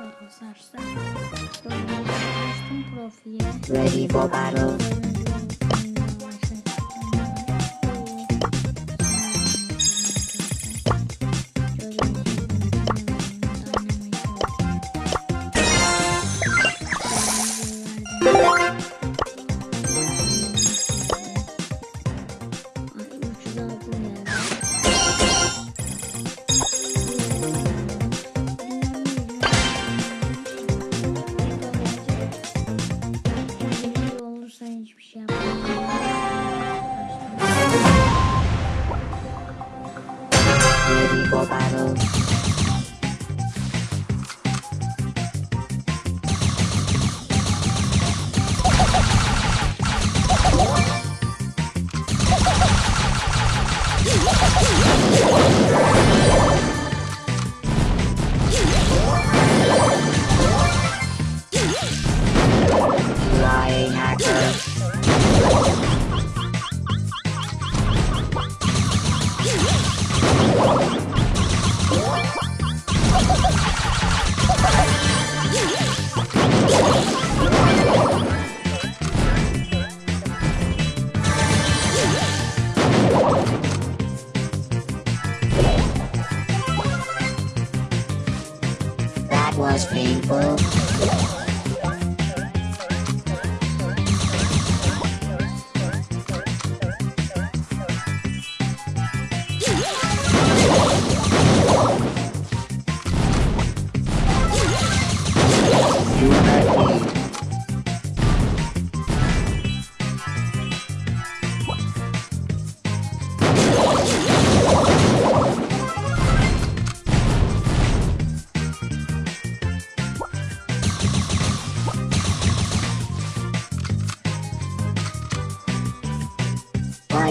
arkadaşlar. Ready for battle. was painful.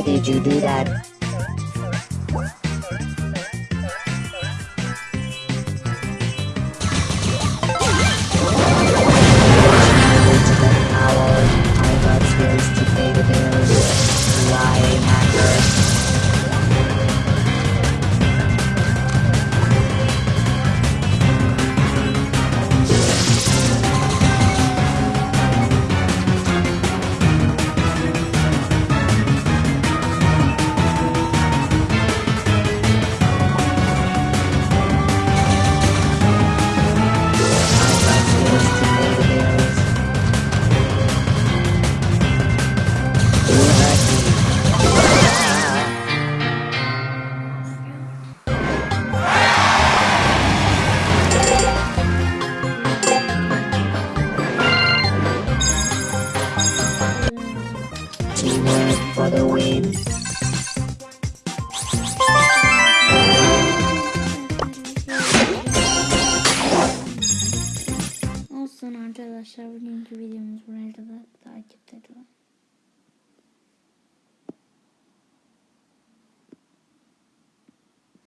did you do that? for the win! Olsun arkadaşlar bugünkü video.